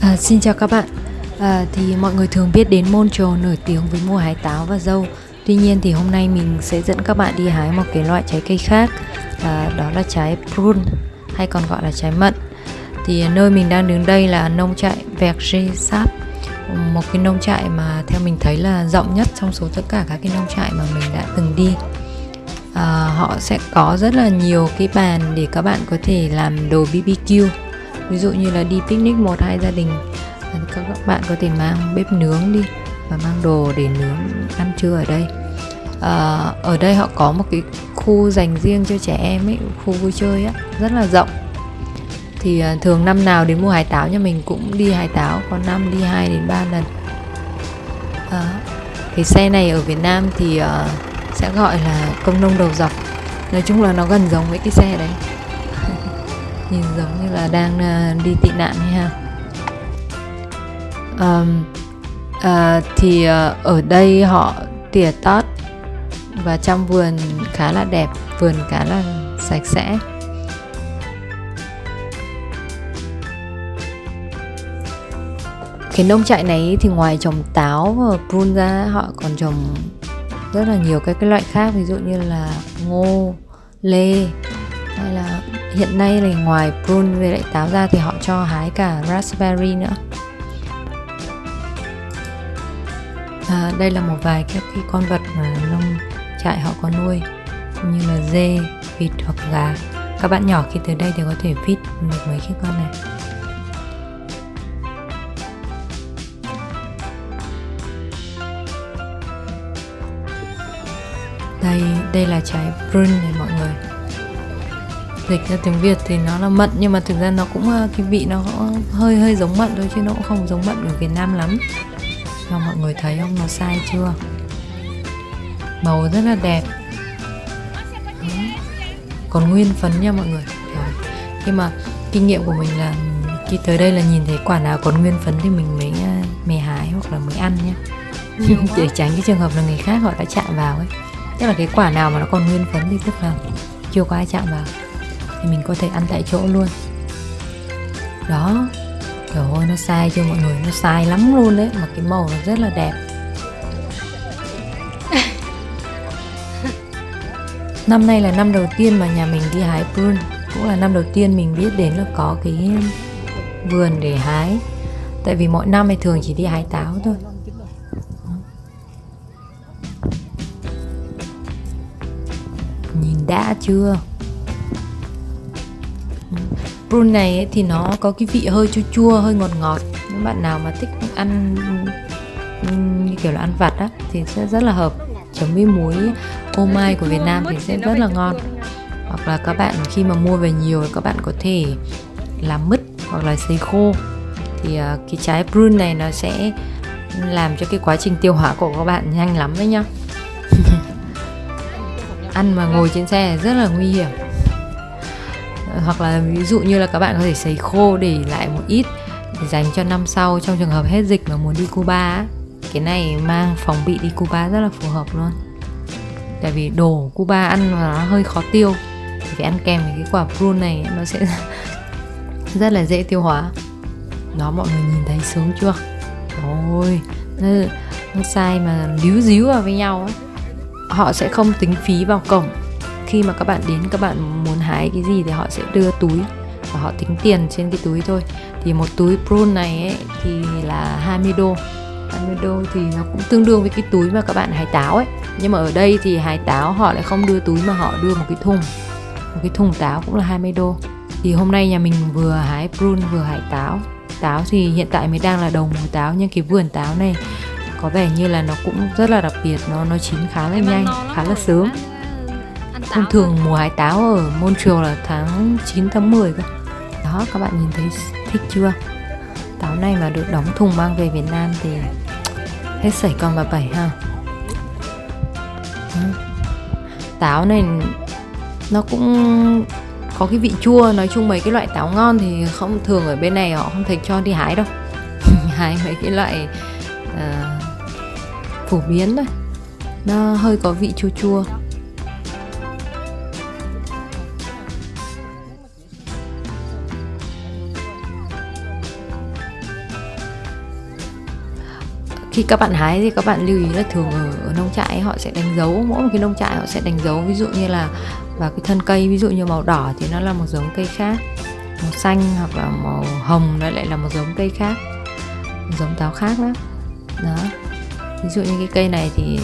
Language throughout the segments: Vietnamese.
À, xin chào các bạn. À, Thì mọi người thường biết đến Montreal nổi tiếng với mùa hái táo và dâu. Tuy nhiên thì hôm nay mình sẽ dẫn các bạn đi hái một cái loại trái cây khác. À, Đó là trái prune hay còn gọi là trái mận. Thì nơi mình đang đứng đây là nông trại Verger Một cái nông trại mà theo mình thấy là rộng nhất trong số tất cả các cái nông trại mà mình đã từng đi. À, Họ sẽ có rất là nhiều cái bàn để các bạn có thể làm đồ BBQ ví dụ như là đi picnic một hai gia đình à, các bạn có thể mang bếp nướng đi và mang đồ để nướng ăn trưa ở đây. À, ở đây họ có một cái khu dành riêng cho trẻ em ấy khu vui chơi á rất là rộng. Thì à, thường năm nào đến mùa hải táo nhà mình cũng đi hải táo có năm đi 2 đến 3 lần. À, cái xe này ở Việt Nam thì uh, sẽ gọi là công nông đầu dọc. Nói chung là nó gần giống với cái xe đấy nhìn giống như là đang uh, đi tị nạn hay ha. Um, uh, thì uh, ở đây họ tỉa tót và trong vườn khá là đẹp vườn khá là sạch sẽ. Cái nông trại này thì ngoài trồng táo và prune ra họ còn trồng rất là nhiều các cái loại khác ví dụ như là ngô lê hay là hiện nay là ngoài prune với lại táo ra thì họ cho hái cả raspberry nữa. À, đây là một vài các cái con vật mà nông trại họ có nuôi như là dê vịt hoặc gà. Các bạn nhỏ khi tới đây thì có thể feed được mấy cái con này. Đây đây là trái prune này dịch ra tiếng Việt thì nó là mận nhưng mà thực ra nó cũng ờ, cái vị nó hơi hơi giống mận thôi chứ nó cũng không giống mận ở Việt Nam lắm. Cho mọi người thấy không nó sai chưa? Màu rất là đẹp. Còn nguyên phấn nha mọi người. Rồi. nhưng mà kinh nghiệm của mình là khi tới đây là nhìn thấy quả nào còn nguyên phấn thì mình mới ờ, mè hái hoặc là mới ăn nhé để tránh cái trường hợp là người khác họ đã chạm vào ấy. Tức là cái quả nào mà nó còn nguyên phấn thì tức là chưa có ai chạm vào thì mình có thể ăn tại chỗ luôn. Đó trời ơi nó sai chưa mọi người? Nó sai lắm luôn đấy mà cái màu nó rất là đẹp. Năm nay là năm đầu tiên mà nhà mình đi hái prune cũng là năm đầu tiên mình biết đến là có cái vườn để hái. Tại vì mọi năm thì thường chỉ đi hái táo thôi. Nhìn đã chưa prune này ấy, thì nó có cái vị hơi chua chua hơi ngọt ngọt. Những bạn nào mà thích ăn như kiểu là ăn vặt á thì sẽ rất là hợp. Chấm với muối ô mai của Việt Nam thì sẽ rất là ngon. Hoặc là các bạn khi mà mua về nhiều các bạn có thể làm mứt hoặc là sấy khô. Thì uh, cái trái prune này nó sẽ làm cho cái quá trình tiêu hóa của các bạn nhanh lắm đấy nhá. Ăn mà ngồi trên xe rất là nguy hiểm hoặc là ví dụ như là các bạn có thể sấy khô để lại một ít để dành cho năm sau trong trường hợp hết dịch mà muốn đi Cuba cái này mang phòng bị đi Cuba rất là phù hợp luôn. Tại vì đồ Cuba ăn mà nó hơi khó tiêu. Thì phải ăn kèm với cái quả prune này nó sẽ rất là dễ tiêu hóa. Đó mọi người nhìn thấy sướng chưa? Ôi nó, nó sai mà líu díu vào với nhau ấy họ sẽ không tính phí vào cổng khi mà các bạn đến các bạn muốn hái cái gì thì họ sẽ đưa túi và họ tính tiền trên cái túi thôi. Thì một túi prune này ấy, thì là 20 đô. 20 đô thì nó cũng tương đương với cái túi mà các bạn hái táo ấy. Nhưng mà ở đây thì hái táo họ lại không đưa túi mà họ đưa một cái thùng. Một cái thùng táo cũng là 20 đô. Thì hôm nay nhà mình vừa hái prune vừa hái táo. Táo thì hiện tại mới đang là đầu mùa táo nhưng cái vườn táo này có vẻ như là nó cũng rất là đặc biệt nó nó chín khá là nhanh khá là sớm thông thường mùa hái táo ở Montreal là tháng 9 tháng 10 cơ. Đó các bạn nhìn thấy thích chưa? Táo này mà được đóng thùng mang về Việt Nam thì hết sảy con bà bảy ha. Táo này nó cũng có cái vị chua nói chung mấy cái loại táo ngon thì không thường ở bên này họ không thể cho đi hái đâu. Hái mấy cái loại uh, phổ biến thôi. Nó hơi có vị chua chua. Khi các bạn hái thì các bạn lưu ý là thường ở, ở nông trại họ sẽ đánh dấu mỗi một cái nông trại họ sẽ đánh dấu. Ví dụ như là và cái thân cây ví dụ như màu đỏ thì nó là một giống cây khác màu xanh hoặc là màu hồng nó lại là một giống cây khác một giống táo khác đó. Đó. Ví dụ như cái cây này thì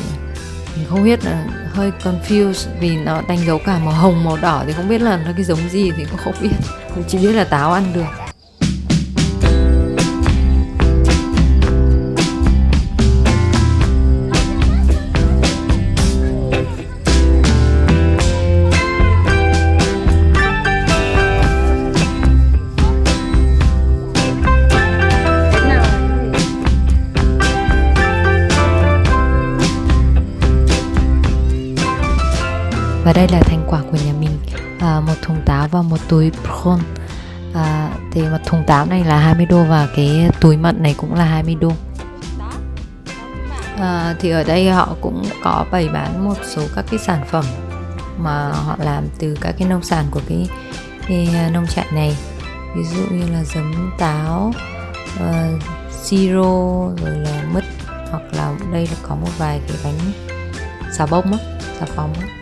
mình không biết là hơi confused vì nó đánh dấu cả màu hồng màu đỏ thì không biết là nó cái giống gì thì cũng không biết. Mình chỉ biết là táo ăn được. Và đây là thành quả của nhà mình. À, một thùng táo và một túi prawn à, thì một thùng táo này là 20 đô và cái túi mận này cũng là 20 đô. À, thì ở đây họ cũng có bày bán một số các cái sản phẩm mà họ làm từ các cái nông sản của cái, cái à, nông trại này. Ví dụ như là giấm táo uh, siro rồi là mứt hoặc là đây là có một vài cái bánh xà bông á xà phòng á.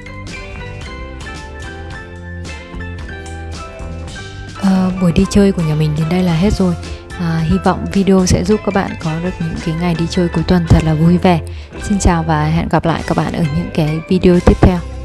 À, buổi đi chơi của nhà mình đến đây là hết rồi. À, hy vọng video sẽ giúp các bạn có được những cái ngày đi chơi cuối tuần thật là vui vẻ. Xin chào và hẹn gặp lại các bạn ở những cái video tiếp theo.